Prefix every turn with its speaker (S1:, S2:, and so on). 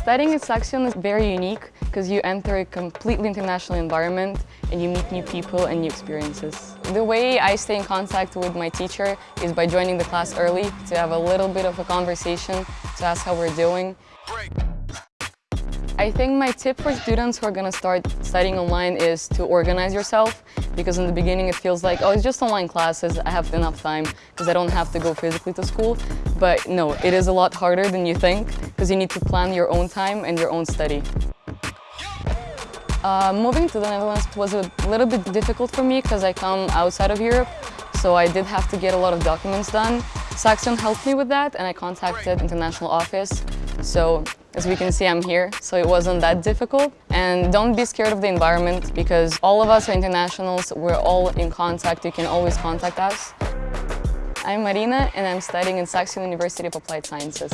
S1: Studying at Saxion is very unique because you enter a completely international environment and you meet new people and new experiences. The way I stay in contact with my teacher is by joining the class early to have a little bit of a conversation, to ask how we're doing. I think my tip for students who are going to start studying online is to organize yourself because in the beginning it feels like, oh, it's just online classes, I have enough time because I don't have to go physically to school. But no, it is a lot harder than you think because you need to plan your own time and your own study. Uh, moving to the Netherlands was a little bit difficult for me because I come outside of Europe, so I did have to get a lot of documents done. Saxion helped me with that and I contacted international office. So as we can see, I'm here, so it wasn't that difficult. And don't be scared of the environment because all of us are internationals. We're all in contact. You can always contact us. I'm Marina and I'm studying in Saxion University of Applied Sciences.